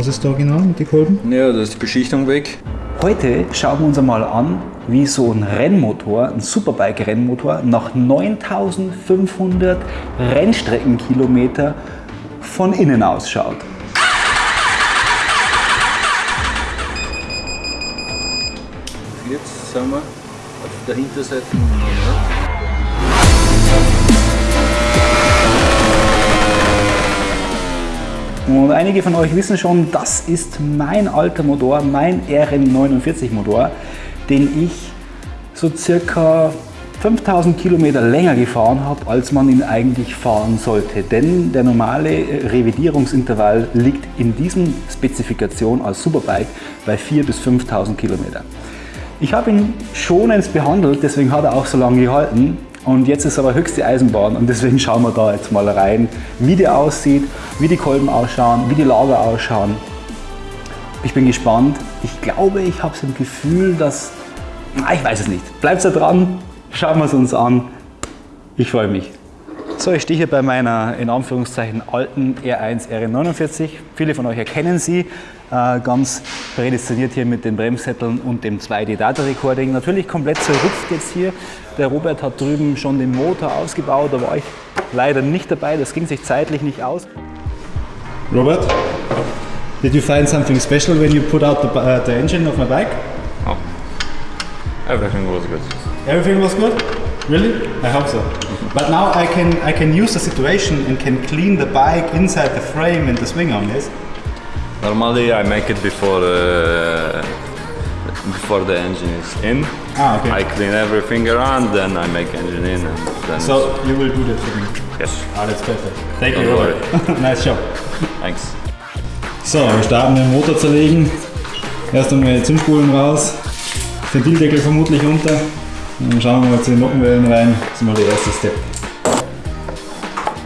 Was ist da genau mit den Kolben? Ja, da ist die Beschichtung weg. Heute schauen wir uns einmal an, wie so ein Rennmotor, ein Superbike-Rennmotor, nach 9500 Rennstreckenkilometer von innen ausschaut. Jetzt sind wir auf der Hinterseite Und einige von euch wissen schon, das ist mein alter Motor, mein RM49 Motor, den ich so circa 5000 Kilometer länger gefahren habe, als man ihn eigentlich fahren sollte. Denn der normale Revidierungsintervall liegt in diesem Spezifikation als Superbike bei 4.000 bis 5.000 Kilometer. Ich habe ihn schonend behandelt, deswegen hat er auch so lange gehalten. Und jetzt ist aber höchste Eisenbahn und deswegen schauen wir da jetzt mal rein, wie der aussieht, wie die Kolben ausschauen, wie die Lager ausschauen. Ich bin gespannt. Ich glaube, ich habe so ein Gefühl, dass... Ich weiß es nicht. Bleibt da dran, schauen wir es uns an. Ich freue mich. So, ich stehe hier bei meiner in Anführungszeichen alten R1 RN49. Viele von euch erkennen sie. Äh, ganz prädestiniert hier mit den Bremssätteln und dem 2D Data Recording. Natürlich komplett zerrupft jetzt hier. Der Robert hat drüben schon den Motor ausgebaut, da war ich leider nicht dabei. Das ging sich zeitlich nicht aus. Robert, did you find something special when you put out the, uh, the engine of my bike? Oh. Everything was good. Everything was good? Really? I hope so. But now I can I can use the situation and can clean the bike inside the frame and the swing arm, yes? Normally I make it before uh, before the engine is in. Ah, okay. I clean everything around, then I make engine in, and then So you will do that for me? yes. Ah, that's perfect. Thank you, Don't Robert. nice job. Thanks. So, wir starten den Motor zerlegen. Erst einmal die Zündspulen raus, Ventildeckel vermutlich unter. Und dann schauen wir mal zu den Nockenwellen rein. Das ist mal der erste Step.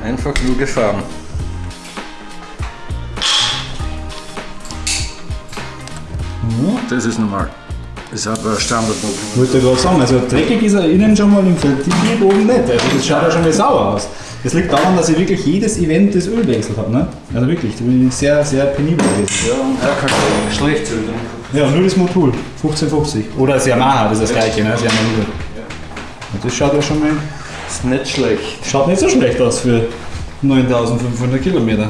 Einfach nur gefahren. Das ist normal. Das ist aber Standard. Ich wollte gerade sagen, also dreckig ist er innen schon mal im Ventil oben nicht. Also das schaut ja schon mal sauer aus. Das liegt daran, dass ich wirklich jedes Event das Öl wechselt habe. Ne? Also wirklich, da bin ich sehr, sehr penibel gewesen. Ja, und er kann schlecht sein. Ja, nur das Motul, 1550. Oder das Yamaha, das ist das gleiche, ne? das Yamaha. Und das schaut ja schon mal, Ist nicht schlecht. schaut nicht so schlecht aus für 9500 Kilometer.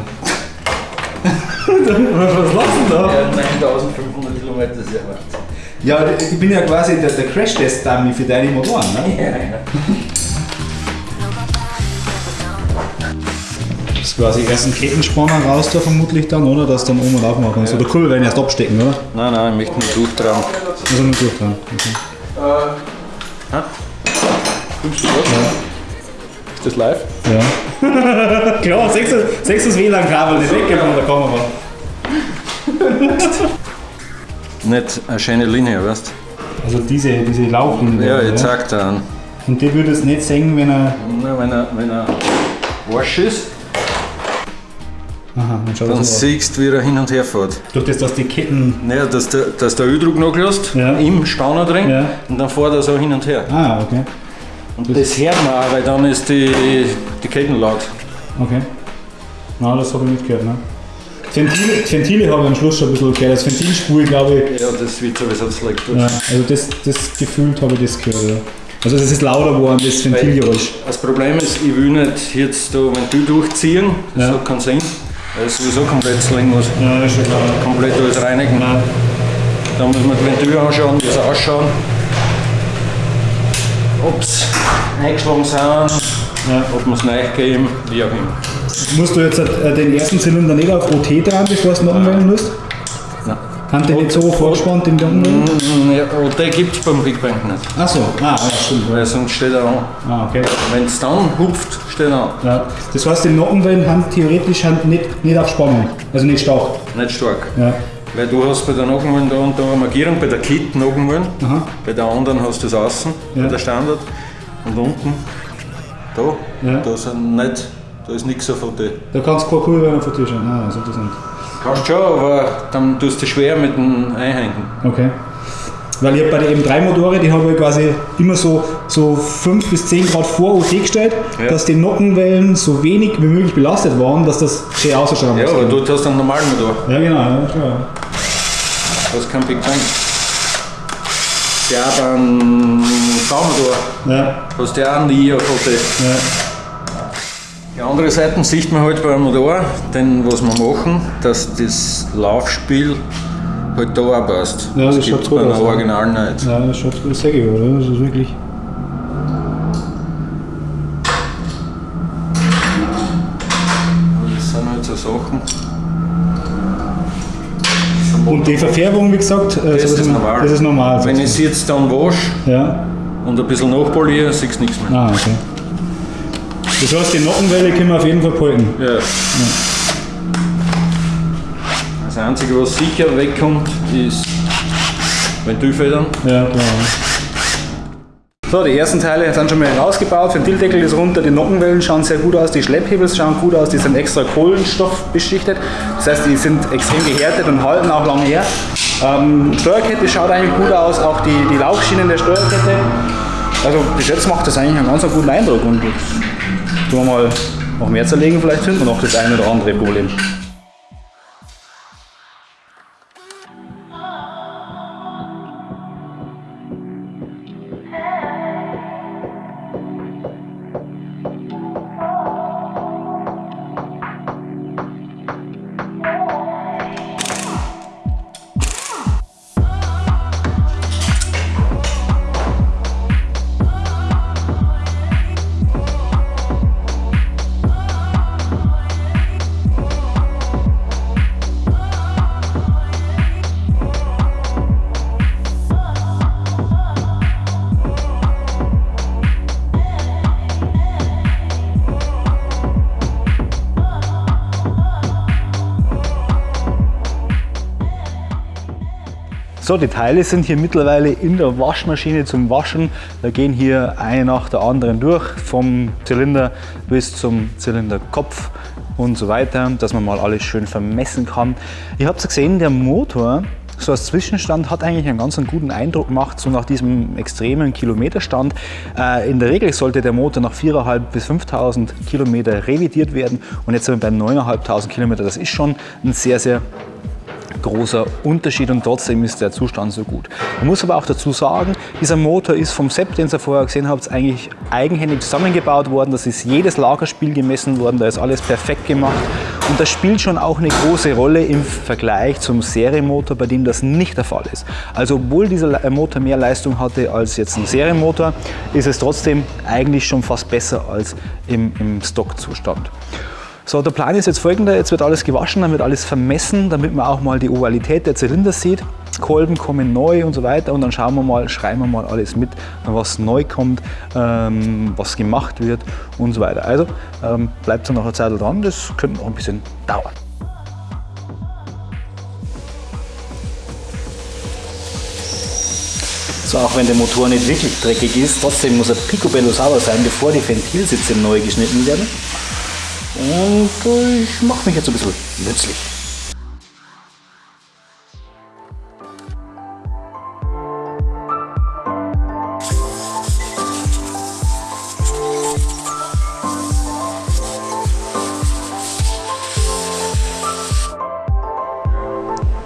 Was du da? Ja, 9500 Ist ja Wahnsinn. Ja, ich bin ja quasi der, der Crash-Test-Dummy für deine Motoren. Ne? Ja, ja. Das ist quasi erst ein Kettenspanner raus da vermutlich dann, oder? Dass dann um und auf machen kannst. Oder Kurbel werden erst abstecken, oder? Nein, nein, ich möchte nur durchtragen. Also nur durch dann. Okay. Ist das live? Ja. Klar, sechstes, sechstes WLAN-Kabel, das weggeben von der Kamera. Nicht eine schöne Linie, weißt Also diese, diese Laufen. Ja, jetzt sagt er an. Und die würde es nicht sehen, wenn er. Na, wenn er, wenn er wasch ist, Aha, dann dann das siehst du, wie er hin und her fährt. Durch das, dass die Ketten. Naja, dass der, dass der Öldruck nachlässt, Ja. im Stanner drin, Ja. und dann fährt er so hin und her. Ah, okay. Und das hört man auch, weil dann ist die, die Ketten laut. Okay. Na, das habe ich nicht gehört, ne? Ventile, Ventile habe ich am Schluss schon ein bisschen gehört. Das Ventilspul, glaube ich. Ja, das wird sowieso schlecht. Ja, also das, das gefühlt habe ich das gehört, ja. Also es ist lauter geworden, das Ventilgeräusch. Das Problem ist, ich will nicht jetzt da, du durchziehen, das Ja. hat keinen Sinn, weil es sowieso komplett slingen muss. Ja, ist schon klar. Komplett alles reinigen. Ja. Dann muss man die Ventil anschauen, wie sie ausschauen. Ob sie eingeschlagen sind, Ja. ob man es neu geben, wie auch immer. Musst du jetzt äh, den ersten Zylinder nicht auf OT dran, bevor du es noch umwählen musst? Nein. Haben die nicht so vorgespannt in der Umwelt? Ja, und den gibt es beim Big Bang nicht, Achso, ah, ja, stimmt. weil sonst steht er an. Ah, okay. Wenn es dann hupft, steht er an. Ja. Das heißt, die Nockenwellen haben theoretisch haben nicht, nicht auf Spannung, also nicht stark. Nicht stark. Ja. Weil du hast bei der Nockenwellen da und da eine Markierung, bei der Kit Nockenwellen, bei der anderen hast du das außen, Ja. bei der Standard. Und unten, da, Ja. da sind nicht, da ist nichts auf OT. Da kannst du keine Kurve auf der Tür schauen. Ah, das ist interessant. Kannst schon, aber dann tust du schwer mit dem Einhängen. Okay. Weil ich hab bei den M3-Motoren, die habe ich quasi immer so so 5 bis 10 Grad vor OT gestellt, dass die Nockenwellen so wenig wie möglich belastet waren, dass das schön ausschaut. am Ja, aber dort hast du einen normalen Motor. ja genau. Ja, klar. Das ist kein Big Bang. Der hat einen V-Motor. Ja, Hast du auch einen IAVT. ja. Die andere Seite sieht man halt beim Motor, denn was wir machen, dass das Laufspiel halt da auch passt. Ja, das das schaut gibt gut aus, ja. Original nicht. ja das schaut sehr gut, oder? Das ist wirklich. Das sind halt so Sachen. Und die Verfärbung, wie gesagt, äh, Das so ist normal. Das ist normal. Wenn ich es jetzt dann wasche ja. und ein bisschen nachpoliere, siehst du nichts mehr. Ah, okay. Das heißt, die Nockenwelle können wir auf jeden Fall behalten. Ja. Das Einzige, was sicher wegkommt, ist Ventilfedern. Ja, klar. So, die ersten Teile sind schon mal rausgebaut. Ventildeckel ist runter, die Nockenwellen schauen sehr gut aus, die Schlepphebel schauen gut aus, die sind extra Kohlenstoff beschichtet. Das heißt, die sind extrem gehärtet und halten auch lange her. Ähm, Steuerkette schaut eigentlich gut aus, auch die, die Laufschienen der Steuerkette. Also bis jetzt macht das eigentlich einen ganz guten Eindruck und tun wir mal noch mehr zerlegen, vielleicht finden wir noch das eine oder andere Problem. So, die Teile sind hier mittlerweile in der Waschmaschine zum Waschen. Da gehen hier eine nach der anderen durch, vom Zylinder bis zum Zylinderkopf und so weiter, dass man mal alles schön vermessen kann. Ihr habt gesehen, der Motor, so als Zwischenstand, hat eigentlich einen ganz guten Eindruck gemacht, so nach diesem extremen Kilometerstand. Äh, in der Regel sollte der Motor nach 4.500 bis 5.000 Kilometer revidiert werden und jetzt sind wir bei 9.500 Kilometer. Das ist schon ein sehr, sehr großer Unterschied und trotzdem ist der Zustand so gut. Man muss aber auch dazu sagen, dieser Motor ist vom Sepp, den ihr vorher gesehen habt, eigentlich eigenhändig zusammengebaut worden. Das ist jedes Lagerspiel gemessen worden, da ist alles perfekt gemacht und das spielt schon auch eine große Rolle im Vergleich zum Serienmotor, bei dem das nicht der Fall ist. Also obwohl dieser Motor mehr Leistung hatte als jetzt ein Serienmotor, ist es trotzdem eigentlich schon fast besser als im, im Stockzustand. So, der Plan ist jetzt folgender, jetzt wird alles gewaschen, dann wird alles vermessen, damit man auch mal die Ovalität der Zylinder sieht. Kolben kommen neu und so weiter und dann schauen wir mal, schreiben wir mal alles mit, was neu kommt, ähm, was gemacht wird und so weiter. Also ähm, bleibt noch eine Zeit dran, das könnte noch ein bisschen dauern. So, auch wenn der Motor nicht wirklich dreckig ist, trotzdem muss er picobello sauber sein, bevor die Ventilsitze neu geschnitten werden. Und äh, ich mache mich jetzt ein bisschen nützlich.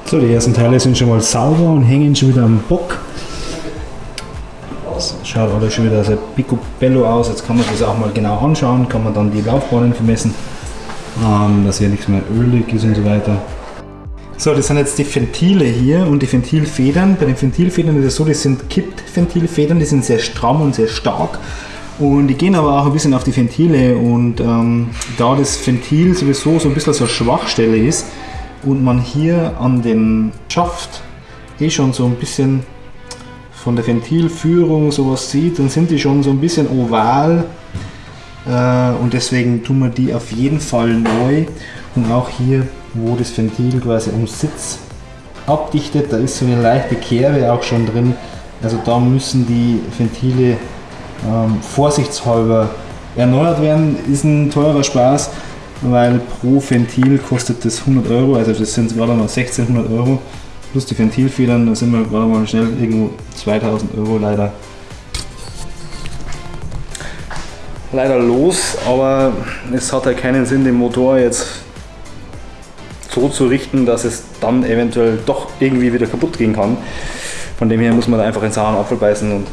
So, die ersten Teile sind schon mal sauber und hängen schon wieder am Bock. Das schaut alles schon wieder sehr picobello aus. Jetzt kann man das auch mal genau anschauen, kann man dann die Laufbahnen vermessen, ähm, dass hier nichts mehr ölig ist und so weiter. So, das sind jetzt die Ventile hier und die Ventilfedern. Bei den Ventilfedern ist es so, das sind Kippventilfedern, die sind sehr stramm und sehr stark. Und die gehen aber auch ein bisschen auf die Ventile und ähm, da das Ventil sowieso so ein bisschen so eine Schwachstelle ist und man hier an dem Schaft eh schon so ein bisschen von der Ventilführung sowas sieht, dann sind die schon so ein bisschen oval und deswegen tun wir die auf jeden Fall neu. Und auch hier, wo das Ventil quasi am Sitz abdichtet, da ist so eine leichte Kerbe auch schon drin, also da müssen die Ventile ähm, vorsichtshalber erneuert werden, ist ein teurer Spaß, weil pro Ventil kostet das 100 Euro, also das sind gerade mal 1600 Euro plus die Ventilfedern, da sind wir gerade mal schnell irgendwo 2000 Euro leider leider los, aber es hat ja keinen Sinn, den Motor jetzt so zu richten, dass es dann eventuell doch irgendwie wieder kaputt gehen kann. Von dem her muss man da einfach in sauren Apfel beißen und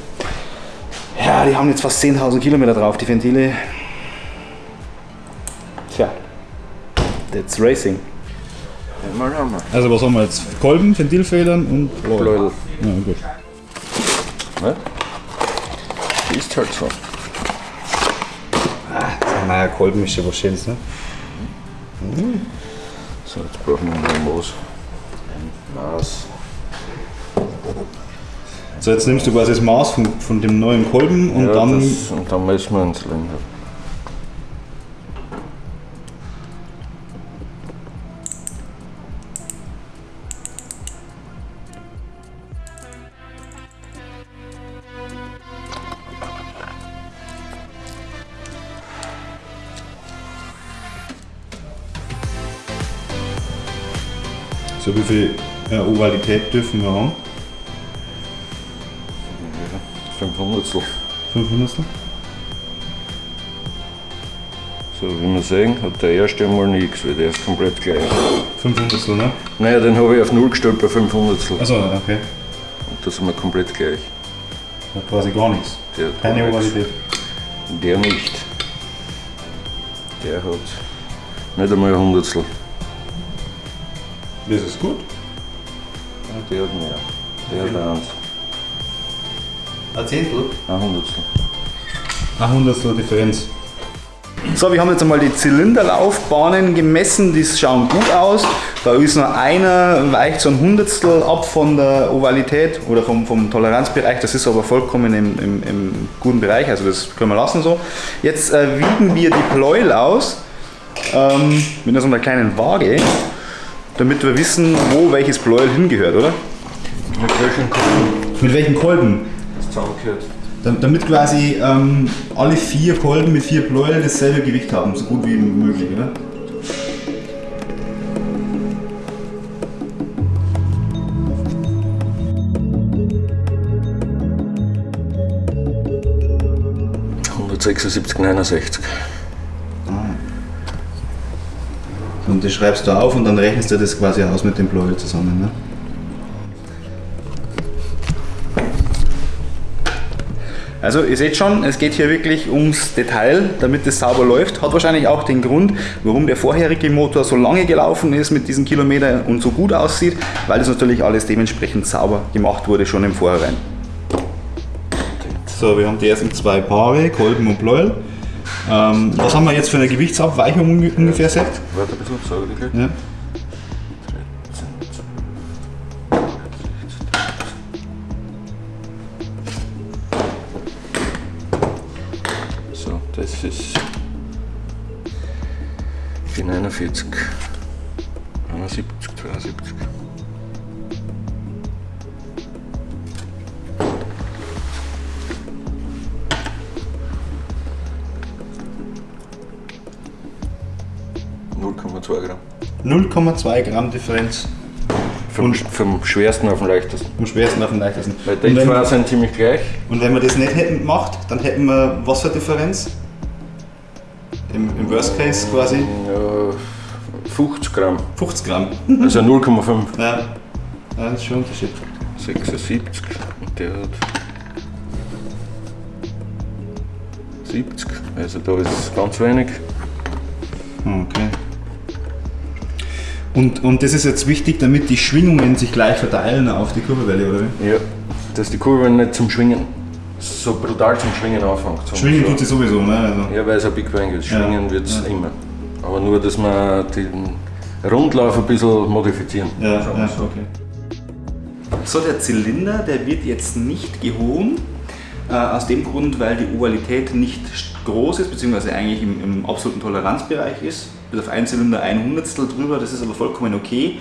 ja, die haben jetzt fast 10.000 Kilometer drauf, die Ventile. Tja, that's racing. Also was haben wir jetzt? Kolben, Ventilfedern und Bläudel. Ja, gut. Ne? Ist halt so. Naja, Kolben ist ja was Schönes, ne? So, jetzt brauchen wir noch ein Maß. So, jetzt nimmst du quasi das Maß von, von dem neuen Kolben und ja, dann. das, und dann messen wir einen Zylinder. Viel äh, Ovalität dürfen wir haben? 500. 500? So, wie wir sehen, hat der erste einmal nichts, weil der ist komplett gleich. 500, ne? Naja, den habe ich auf 0 gestellt bei 500. Also, okay. Und da sind wir komplett gleich. Ja, quasi gar nichts. Der hat Keine. Ovalität. Der nicht. Der hat nicht einmal ein Hundertstel. Das ist gut. Ja, Der hat mehr. Der hat eins. Ein Zehntel? Ein Hundertstel. Ein Hundertstel Differenz. So, wir haben jetzt einmal die Zylinderlaufbahnen gemessen, die schauen gut aus. Da ist nur einer, weicht so ein Hundertstel ab von der Ovalität oder vom, vom Toleranzbereich. Das ist aber vollkommen im, im, im guten Bereich, also das können wir lassen so. Jetzt äh, wiegen wir die Pleuel aus ähm, mit so einer kleinen Waage, damit wir wissen, wo welches Pleuel hingehört, oder? Mit welchen Kunden Mit welchen Kolben? das zusammengehört? Dam- Damit quasi ähm, alle vier Kolben mit vier Pleuel dasselbe Gewicht haben, so gut wie möglich, oder? Ja. 176, Und das schreibst du auf und dann rechnest du das quasi aus mit dem Pleuel zusammen, ne? Also ihr seht schon, es geht hier wirklich ums Detail, damit es sauber läuft. Hat wahrscheinlich auch den Grund, warum der vorherige Motor so lange gelaufen ist mit diesen Kilometern und so gut aussieht, weil das natürlich alles dementsprechend sauber gemacht wurde schon im Vorhinein. So, wir haben die ersten zwei Paare, Kolben und Pleuel. Ähm, was haben wir jetzt für eine Gewichtsabweichung unge- ungefähr, Sepp? Warte ein bisschen. Ja. 0,2 Gramm. 0,2 Gramm Differenz. Vom, vom schwersten auf den leichtesten. Vom schwersten auf den leichtesten. Weil die zwei sind ziemlich gleich. Und wenn wir das nicht hätten gemacht, dann hätten wir Wasserdifferenz. Im, im Worst Case quasi? Ja, 50 Gramm. 50 Gramm. Also 0,5. Ja. ja, das ist schon ein Unterschied. 76 und der hat 70, also da ist es ganz wenig. Hm, okay. Und, und das ist jetzt wichtig, damit die Schwingungen sich gleich verteilen auf die Kurbelwelle, oder wie? Ja, dass die Kurve nicht zum Schwingen, so brutal zum Schwingen anfängt. Zum Schwingen so. tut sie sowieso, ne? Also. Ja, weil es ein Big Bang ist. Schwingen Ja, wird es ja. immer. Aber nur, dass wir den Rundlauf ein bisschen modifizieren. Ja, ja, so. okay. So, der Zylinder, der wird jetzt nicht gehoben. Äh, aus dem Grund, weil die Ovalität nicht groß ist, beziehungsweise eigentlich im, im absoluten Toleranzbereich ist. Bis auf ein Zylinder ein Hundertstel drüber, das ist aber vollkommen okay.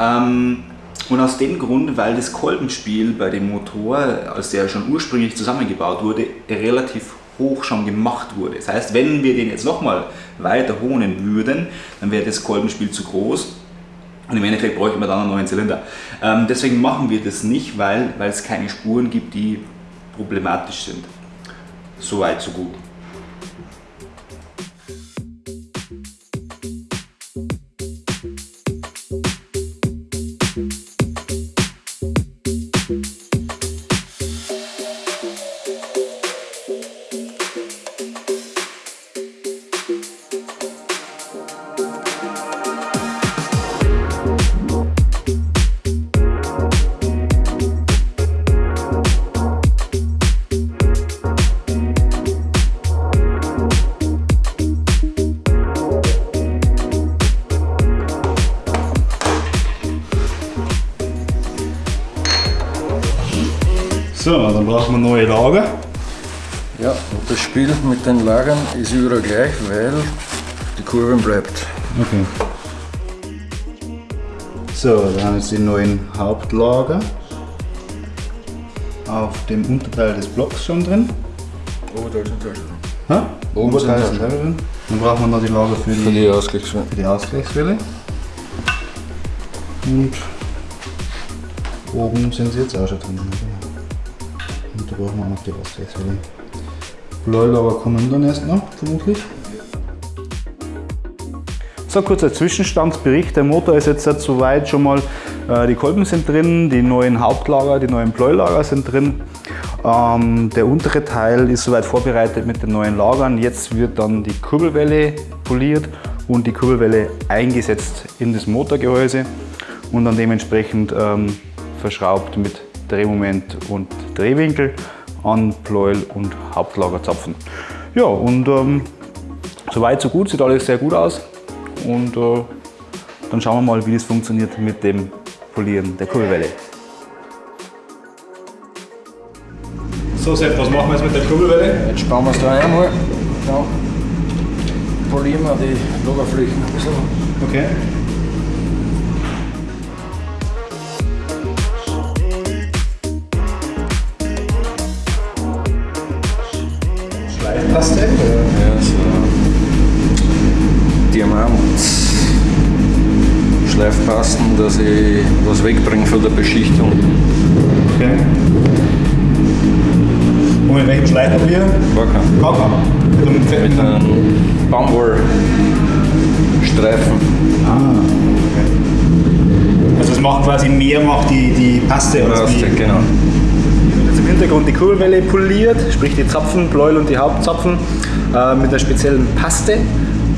Ähm, und aus dem Grund, weil das Kolbenspiel bei dem Motor, als der schon ursprünglich zusammengebaut wurde, relativ hoch schon gemacht wurde. Das heißt, wenn wir den jetzt nochmal weiter honen würden, dann wäre das Kolbenspiel zu groß und im Endeffekt bräuchten wir dann einen neuen Zylinder. Ähm, deswegen machen wir das nicht, weil, weil es keine Spuren gibt, die problematisch sind. So weit, so gut. So, dann brauchen wir neue Lager. Ja, und das Spiel mit den Lagern ist überall gleich, weil die Kurve bleibt. Okay. So, da haben jetzt die neuen Hauptlager auf dem Unterteil des Blocks schon drin. Oberteil sind Taschen. Ha? Oben Oberteil sind selber drin. Dann brauchen wir noch die Lager für Für die Ausgleichswelle. für die Ausgleichswelle. Und oben sind sie jetzt auch schon drin. Brauchen wir auch noch die Ausgleichswelle. Bläulager kommen dann erst noch, vermutlich. So, kurzer Zwischenstandsbericht. Der Motor ist jetzt soweit schon mal, äh, die Kolben sind drin, die neuen Hauptlager, die neuen Bläulager sind drin. Ähm, der untere Teil ist soweit vorbereitet mit den neuen Lagern. Jetzt wird dann die Kurbelwelle poliert und die Kurbelwelle eingesetzt in das Motorgehäuse und dann dementsprechend ähm, verschraubt mit Drehmoment und Drehwinkel an Pleuel und Hauptlagerzapfen. Ja, und ähm, soweit so gut, sieht alles sehr gut aus. Und äh, dann schauen wir mal, wie das funktioniert mit dem Polieren der Kurbelwelle. So Sepp, was machen wir jetzt mit der Kurbelwelle? Jetzt spannen wir es da einmal. Ja. Polieren wir die Lagerflächen ein bisschen. Okay. Schleifpaste? Ja, so Diamant. Schleifpasten, dass ich was wegbringe von der Beschichtung. Okay. Und mit welchem Schleifpapier? Wacker. Kaka. Mit einem fetten Mit einem Baumwollstreifen. Ah, okay. Also es macht quasi mehr, macht die, die Paste oder Paste, genau. Hintergrund die Kurbelwelle poliert, sprich die Zapfen, Pleuel und die Hauptzapfen äh, mit einer speziellen Paste,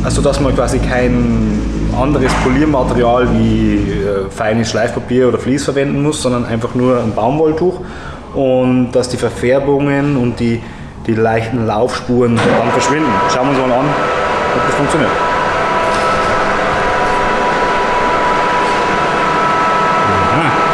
also dass man quasi kein anderes Poliermaterial wie äh, feines Schleifpapier oder Vlies verwenden muss, sondern einfach nur ein Baumwolltuch und dass die Verfärbungen und die, die leichten Laufspuren dann verschwinden. Schauen wir uns mal an, ob das funktioniert. Aha.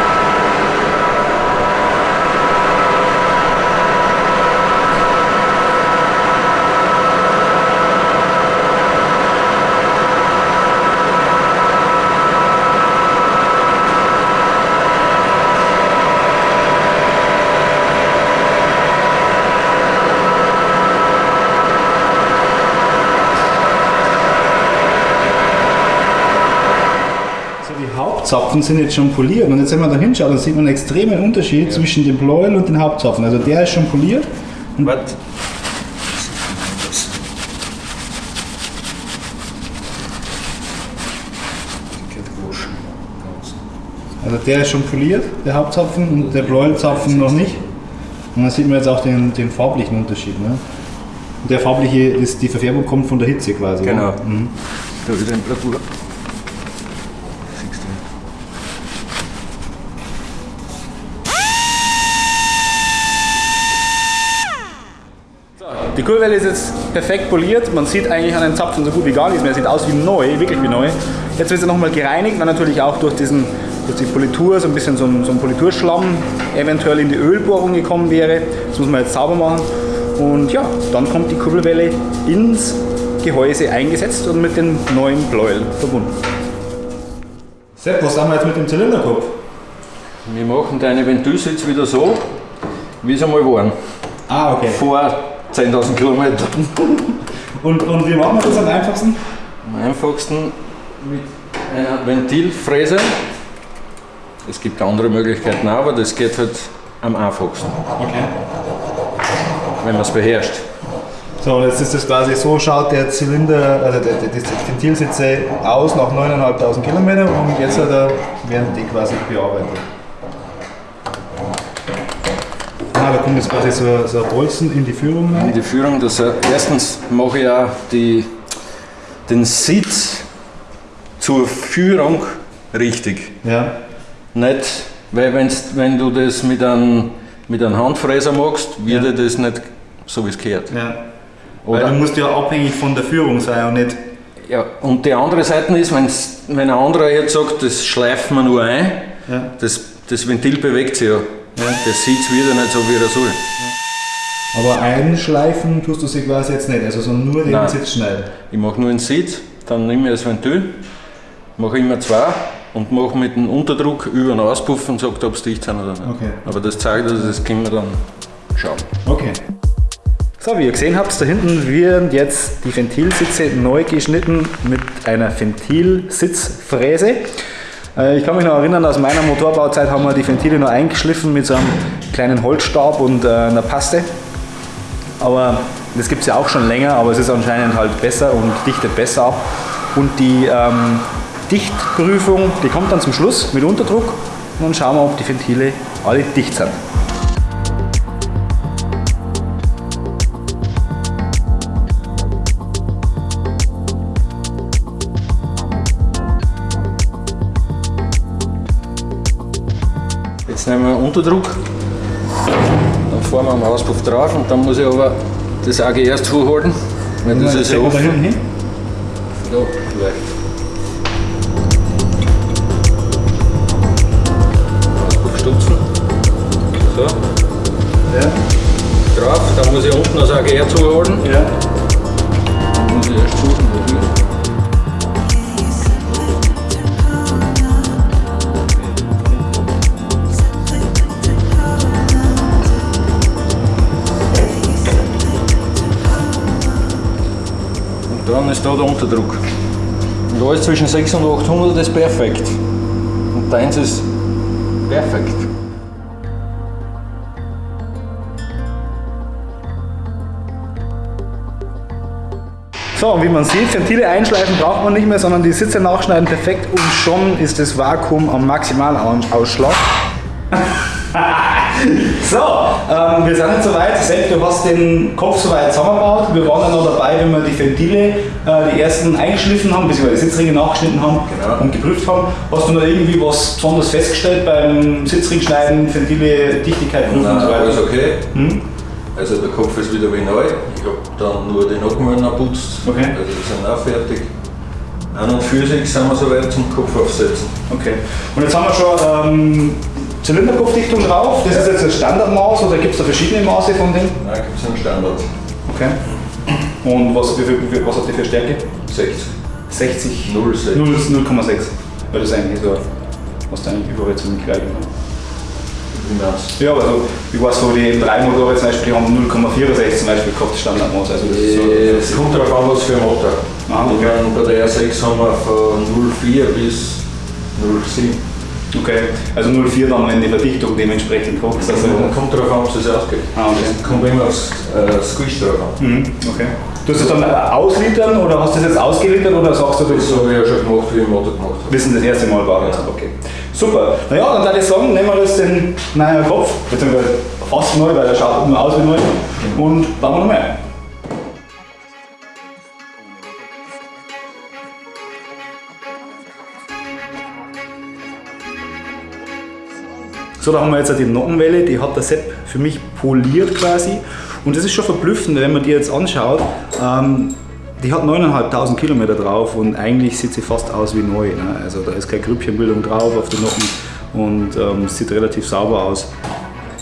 So, die Hauptzapfen sind jetzt schon poliert und jetzt wenn man da hinschaut, dann sieht man einen extremen Unterschied zwischen dem Pleuel und den Hauptzapfen. Also der ist schon poliert. Was? Also der ist schon poliert, der Hauptzapfen und der Pleuelzapfen noch nicht. Und dann sieht man jetzt auch den, den farblichen Unterschied. Ne? Und der farbliche, ist, die Verfärbung kommt von der Hitze quasi. Genau. Ja? Mhm. Da du. Die Kurbelwelle ist jetzt perfekt poliert. Man sieht eigentlich an den Zapfen so gut wie gar nichts mehr. Sieht aus wie neu, wirklich wie neu. Jetzt wird sie nochmal gereinigt, weil natürlich auch durch, diesen, durch die Politur so ein bisschen so ein, so ein Politurschlamm eventuell in die Ölbohrung gekommen wäre. Das muss man jetzt sauber machen. Und ja, dann kommt die Kurbelwelle ins Gehäuse eingesetzt und mit den neuen Pleuel verbunden. Sepp, was haben wir jetzt mit dem Zylinderkopf? Wir machen deine Ventilsitz wieder so, wie sie einmal waren. Ah, okay. Vor 10.000 Kilometern. Und, und wie machen wir das am einfachsten? Am einfachsten mit einer Ventilfräse. Es gibt andere Möglichkeiten auch, aber das geht halt am einfachsten, Okay. wenn man es beherrscht. So, und jetzt ist das quasi so, schaut der Zylinder, also der, der, die Ventilsitze aus nach 9.500 Kilometern und jetzt hat er, werden die quasi bearbeitet. Ah, da kommt jetzt quasi so, so ein Bolzen in die Führung In rein. die Führung, das, äh, erstens mache ich auch die, den Sitz zur Führung richtig. Ja. Nicht, weil wenn's, wenn du das mit einem, mit einem Handfräser machst, wird Ja. das nicht so wie es gehört. ja. Weil Oder- du musst ja abhängig von der Führung sein und nicht. Ja, und die andere Seite ist, wenn's, wenn ein anderer jetzt sagt, das schleifen wir nur ein, Ja. das, das Ventil bewegt sich ja. Das sieht wieder nicht so, wie er soll. Aber einschleifen tust du sie quasi jetzt nicht, also sondern nur den Nein. Sitz schneiden. Ich mache nur einen Sitz, dann nehme ich das Ventil, mache immer zwei und mache mit dem Unterdruck über den Auspuff und sage, ob es dicht sind oder nicht. Okay. Aber das zeigt, dass das können wir dann schauen. Okay. So, wie ihr gesehen habt, da hinten werden jetzt die Ventilsitze neu geschnitten mit einer Ventilsitzfräse. Äh, Ich kann mich noch erinnern, aus meiner Motorbauzeit haben wir die Ventile noch eingeschliffen mit so einem kleinen Holzstab und äh, einer Paste. Aber das gibt es ja auch schon länger, aber es ist anscheinend halt besser und dichtet besser ab. Und die ähm, Dichtprüfung, die kommt dann zum Schluss mit Unterdruck und dann schauen wir, ob die Ventile alle dicht sind. Jetzt nehmen wir Unterdruck, dann fahren wir am Auspuff drauf und dann muss ich aber das AG erst zuhalten, weil das ist ja offen. hin. Da, vielleicht. Auspuff stupfen. So, Ja. drauf, dann muss ich unten das AGR zuhalten. Ja. Dann muss ich erst suchen, wo ist da der Unterdruck. Und alles zwischen 600 und 800 ist perfekt. Und deins ist perfekt. So, und wie man sieht, Ventile einschleifen braucht man nicht mehr, sondern die Sitze nachschneiden perfekt und schon ist das Vakuum am Maximalausschlag. so, ähm, wir sind jetzt soweit. Sepp, du hast den Kopf soweit zusammengebaut. Wir waren dann noch dabei, wenn wir die Ventile, die ersten eingeschliffen haben, beziehungsweise die Sitzringe nachgeschnitten haben Genau. und geprüft haben. Hast du noch irgendwie was besonders festgestellt beim Sitzring schneiden, Ventile, Dichtigkeit prüfen und so Nein, alles weiter? okay. Hm? Also der Kopf ist wieder wie neu. Ich habe dann nur die Nockenwellen geputzt. Okay. Also die sind auch fertig. An und für sich sind wir soweit zum Kopf aufsetzen. Okay. Und jetzt haben wir schon ähm, Zylinderkopfdichtung drauf. Das ist jetzt das Standardmaß oder gibt es da verschiedene Maße von dem? Nein, gibt es einen Standard. Okay. Und was, wie viel, was hat die für Stärke? 60. 60. 0,6. 0 0,6. Weil das ist eigentlich so, was da eigentlich überall ziemlich gleich ist. Ja, also ich weiß, so die M3-Motoren zum Beispiel, die haben 0,64 zum Beispiel gehabt, das Standardmaß. Also das ist so, du? Es kommt darauf an, was für ein Motor. Ah, okay. bei der R6 haben wir von 0,4 bis 0,7. Okay. Also 0,4 dann, wenn die Verdichtung dementsprechend hoch ist. Also, kommt darauf an, was es ausgeht. Ah, okay. Es kommt immer aufs äh, Squish drauf an. mhm, okay. Du hast das dann auslitern oder hast du das jetzt ausgelittert oder sagst du, das Das habe ich ja schon gemacht, wie ich den Motor gemacht habe. wissen das erste Mal war. Ja. Okay. Super. Naja, dann würde ich sagen, nehmen wir das den neuen Kopf, beziehungsweise fast neu, weil der schaut nur aus wie neu. Und bauen wir nochmal. So, da haben wir jetzt die Nockenwelle, die hat der Sepp für mich poliert quasi. Und das ist schon verblüffend, wenn man die jetzt anschaut. Ähm, die hat 9.500 Kilometer drauf und eigentlich sieht sie fast aus wie neu. Ne? Also da ist keine Grüppchenbildung drauf auf den Nocken und ähm, sieht relativ sauber aus.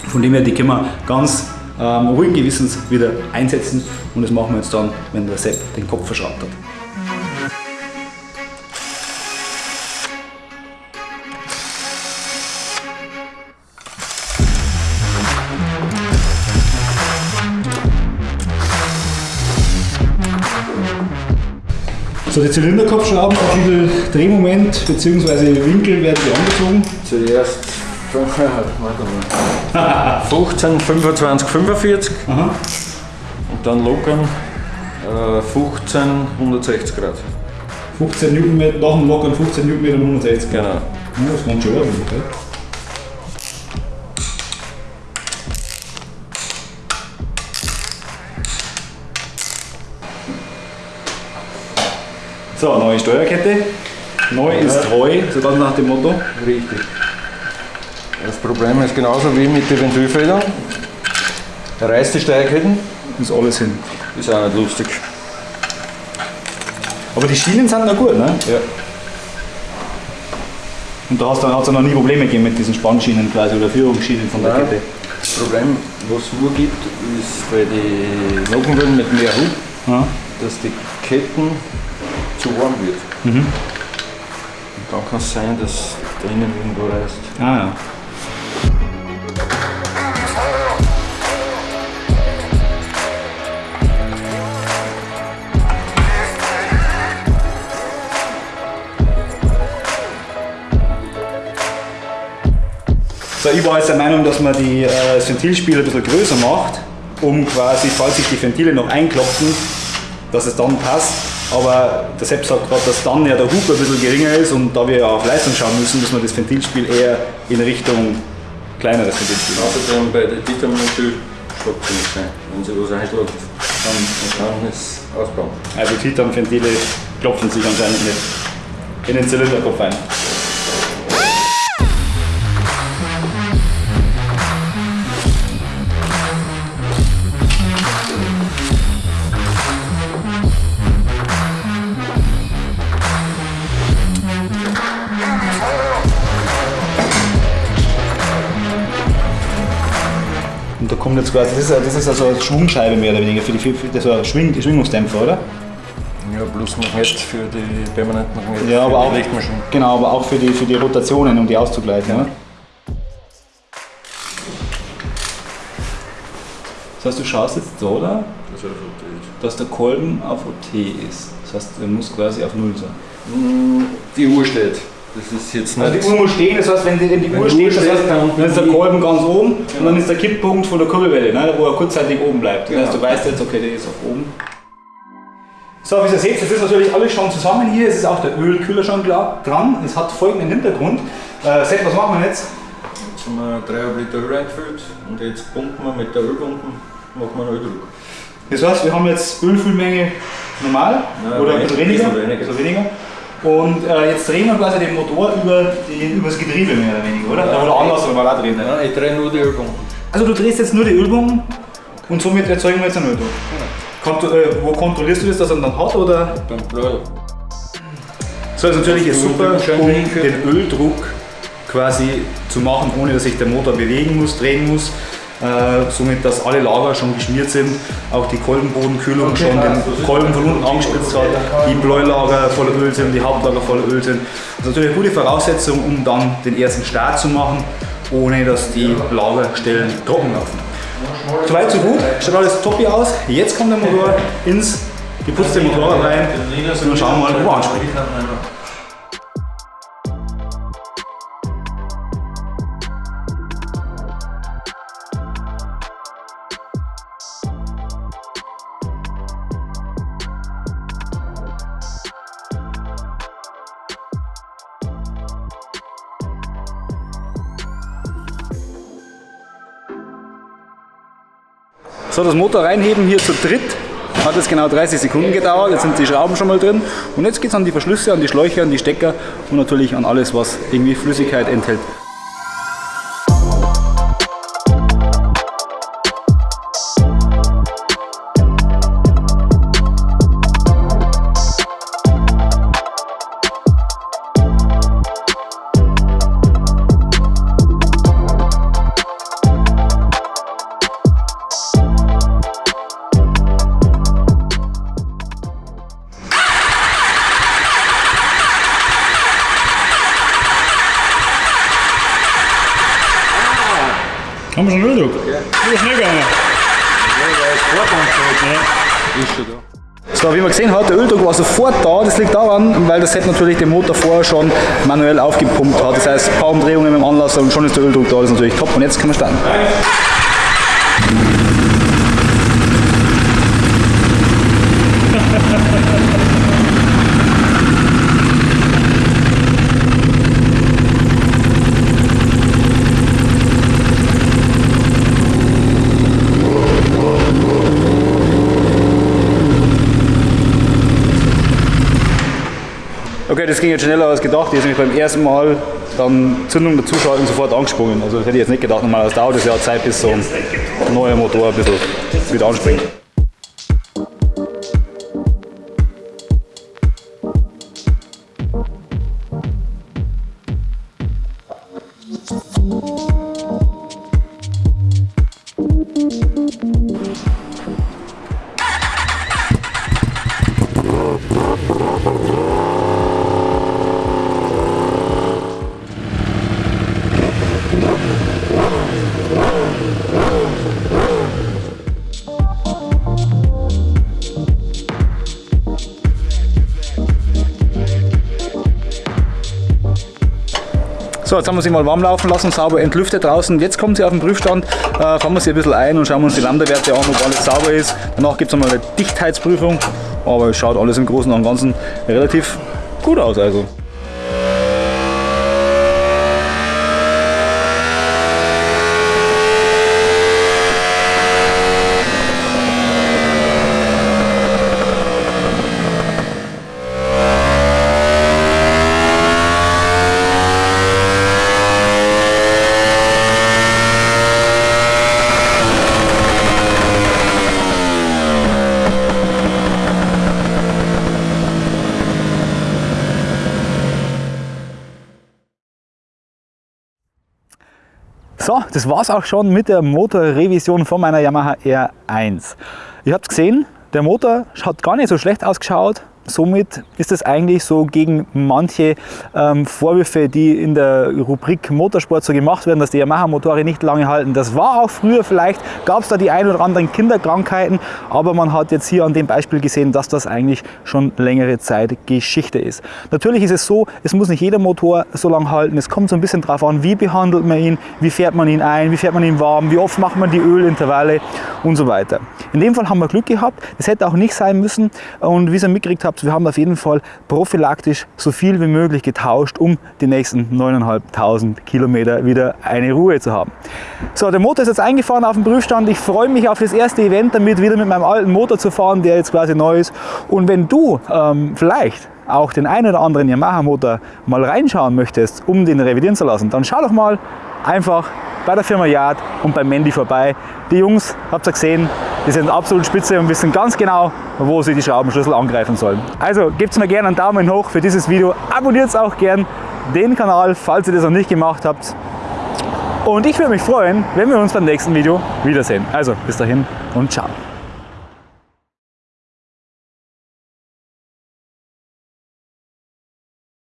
Von dem her, die können wir ganz ähm, ruhigen Gewissens wieder einsetzen und das machen wir jetzt dann, wenn der Sepp den Kopf verschraubt hat. So, die Zylinderkopfschrauben, wie viel Drehmoment bzw. Winkel werden die angezogen? Zuerst warte mal. 15, 25, 45 Aha. und dann lockern äh, 15, 160 Grad. 15 Newtonmeter, nach dem Lockern 15 Newtonmeter und 160 Grad. Genau. Ja, das waren schon ordentlich, So, neue Steuerkette. Neu ist treu, so ganz nach dem Motto. Richtig. Das Problem ist genauso wie mit den Ventilfedern. Reißt die Steigketten, Ist alles hin. ist auch nicht lustig. Aber die Schienen sind noch gut, ne? Ja. Und da hat es noch nie Probleme gegeben mit diesen Spannschienen quasi oder Führungsschienen von der Nein. Kette. Das Problem, was es nur gibt, ist bei den Nockenwellen mit mehr Hub, Ja. dass die Ketten zu warm wird. Mhm. Und dann kann es sein, dass drinnen irgendwo reißt. Ah, ja. So, ich war jetzt der Meinung, dass man die, äh, das Ventilspiel ein bisschen größer macht, um quasi, falls sich die Ventile noch einklopfen, dass es dann passt. Aber der Sepp sagt gerade, dass dann ja der Hub ein bisschen geringer ist und da wir ja auf Leistung schauen müssen, müssen wir das Ventilspiel eher in Richtung kleineres Ventilspiel machen. Außerdem bei der Titaminöl stoppt nicht sein. Wenn sie was einschlägt, dann kann es ausbauen. Also Titan-Ventile klopfen sich anscheinend nicht in den Zylinderkopf ein. Da kommt jetzt quasi, das ist, das ist also eine Schwungscheibe mehr oder weniger, für die, für die, so Schwing, Schwingungsdämpfer, oder? Ja, bloß Magnet für die permanenten Magnet. Ja, aber auch, Lichtmaschinen. genau, aber auch für die, für die Rotationen, um die auszugleichen. Ja. Das heißt, du schaust jetzt da, oder? Das ist rotiert. Dass der Kolben auf OT ist. Das heißt, er muss quasi auf Null sein. Mm, Die Uhr steht. Das ist jetzt nicht. Also die Uhr muss stehen, das heißt, wenn die, wenn die Wenn Uhr steht, das heißt, dann- dann ist der Kolben ganz oben und dann ist der Kipppunkt von der Kurbelwelle, ne, wo er kurzzeitig oben bleibt. Das heißt, du Genau. weißt jetzt, okay, der ist auf oben. So, wie ihr seht, das ist natürlich alles schon zusammen hier. Es ist auch der Ölkühler schon klar dran. Es hat folgenden Hintergrund. Äh, Sepp, was machen wir jetzt? Jetzt haben wir 3,5 Liter Öl eingefüllt und jetzt pumpen wir mit der Ölpumpe, machen wir einen Öldruck. Das heißt, wir haben jetzt Ölfüllmenge normal Ja, oder ein bisschen weniger. bisschen weniger. weniger. Und äh, jetzt drehen wir quasi den Motor über, die, über das Getriebe mehr oder weniger, oder? Ja. oder andersrum mal auch drehen. Ne? Nein, ich drehe nur die Ölpumpe. Also du drehst jetzt nur die Ölbomben und somit erzeugen wir jetzt einen Öldruck. Konto, äh, wo kontrollierst du das, dass er dann hat? Oder? Beim Blau. So, ist natürlich Du- super, um den Öldruck quasi zu machen, ohne dass sich der Motor bewegen muss, drehen muss. Äh, somit, dass alle Lager schon geschmiert sind, auch die Kolbenbodenkühlung schon den Kolben von unten angespritzt hat, die Bläulager voller Öl sind, die Hauptlager voller Öl sind. Das ist natürlich eine gute Voraussetzung, um dann den ersten Start zu machen, ohne dass die Lagerstellen trocken laufen. Soweit so gut, schaut alles toppi aus. Jetzt kommt der Motor ins geputzte Motorrad rein und dann schauen wir mal, wo er anspringt. Das Motor reinheben hier zu dritt hat es genau 30 Sekunden gedauert. Jetzt sind die Schrauben schon mal drin. Und jetzt geht es an die Verschlüsse, an die Schläuche, an die Stecker und natürlich an alles, was irgendwie Flüssigkeit enthält. Set natürlich den Motor vorher schon manuell aufgepumpt hat. Das heißt, paar Umdrehungen mit dem Anlasser und schon ist der Öldruck da. Das ist natürlich top. Und jetzt können wir starten. Okay, das ging jetzt schneller als gedacht. Die ist nämlich beim ersten Mal dann Zündung dazuschalten sofort angesprungen. Also das hätte ich jetzt nicht gedacht. Normalerweise dauert es ja Zeit, bis so ein neuer Motor ein bisschen wieder anspringt. So, jetzt haben wir sie mal warm laufen lassen, sauber entlüftet draußen. Jetzt kommt sie auf den Prüfstand, äh, fahren wir sie ein bisschen ein und schauen uns die Lambda-Werte an, ob alles sauber ist. Danach gibt es nochmal eine Dichtheitsprüfung, aber es schaut alles im Großen und Ganzen relativ gut aus. Also. Das war's auch schon mit der Motorrevision von meiner Yamaha R1. Ihr habt gesehen, der Motor hat gar nicht so schlecht ausgeschaut. Somit ist es eigentlich so gegen manche ähm, Vorwürfe, die in der Rubrik Motorsport so gemacht werden, dass die Yamaha-Motoren nicht lange halten. Das war auch früher vielleicht, gab es da die ein oder anderen Kinderkrankheiten, aber man hat jetzt hier an dem Beispiel gesehen, dass das eigentlich schon längere Zeit Geschichte ist. Natürlich ist es so, es muss nicht jeder Motor so lange halten. Es kommt so ein bisschen darauf an, wie behandelt man ihn, wie fährt man ihn ein, wie fährt man ihn warm, wie oft macht man die Ölintervalle und so weiter. In dem Fall haben wir Glück gehabt. Das hätte auch nicht sein müssen und wie ihr mitgekriegt habt, gehabt. Wir haben auf jeden Fall prophylaktisch so viel wie möglich getauscht, um die nächsten 9.500 Kilometer wieder eine Ruhe zu haben. So, der Motor ist jetzt eingefahren auf dem Prüfstand. Ich freue mich auf das erste Event damit, wieder mit meinem alten Motor zu fahren, der jetzt quasi neu ist. Und wenn du ähm, vielleicht auch den einen oder anderen Yamaha-Motor mal reinschauen möchtest, um den revidieren zu lassen, dann schau doch mal einfach bei der Firma Yard und bei Mandy vorbei. Die Jungs, habt ihr gesehen, die sind absolut spitze und wissen ganz genau, wo sie die Schraubenschlüssel angreifen sollen. Also gebt mir gerne einen Daumen hoch für dieses Video, abonniert auch gern den Kanal, falls ihr das noch nicht gemacht habt. Und ich würde mich freuen, wenn wir uns beim nächsten Video wiedersehen. Also bis dahin und ciao.